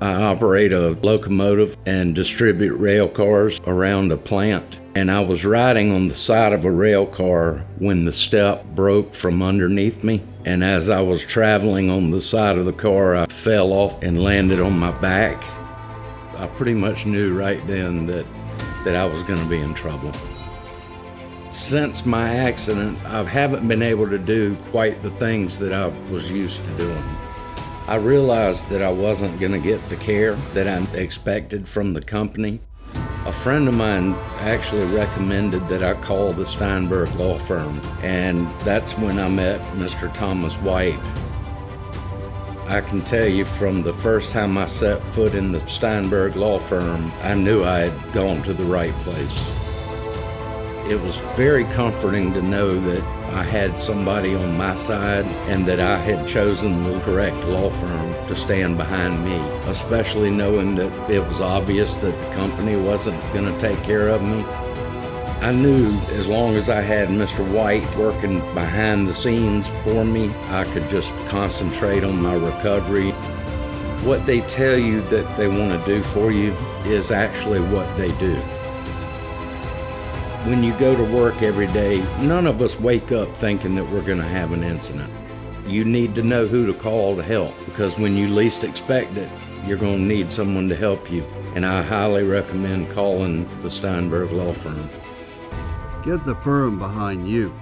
I operate a locomotive and distribute rail cars around a plant. And I was riding on the side of a rail car when the step broke from underneath me. And as I was traveling on the side of the car, I fell off and landed on my back. I pretty much knew right then that, that I was going to be in trouble. Since my accident, I haven't been able to do quite the things that I was used to doing. I realized that I wasn't going to get the care that I expected from the company. A friend of mine actually recommended that I call the Steinberg Law Firm, and that's when I met Mr. Thomas White. I can tell you from the first time I set foot in the Steinberg Law Firm, I knew I had gone to the right place. It was very comforting to know that I had somebody on my side and that I had chosen the correct law firm to stand behind me, especially knowing that it was obvious that the company wasn't going to take care of me. I knew as long as I had Mr. White working behind the scenes for me, I could just concentrate on my recovery. What they tell you that they want to do for you is actually what they do. When you go to work every day, none of us wake up thinking that we're going to have an incident. You need to know who to call to help because when you least expect it, you're going to need someone to help you. And I highly recommend calling the Steinberg Law Firm. Get the firm behind you.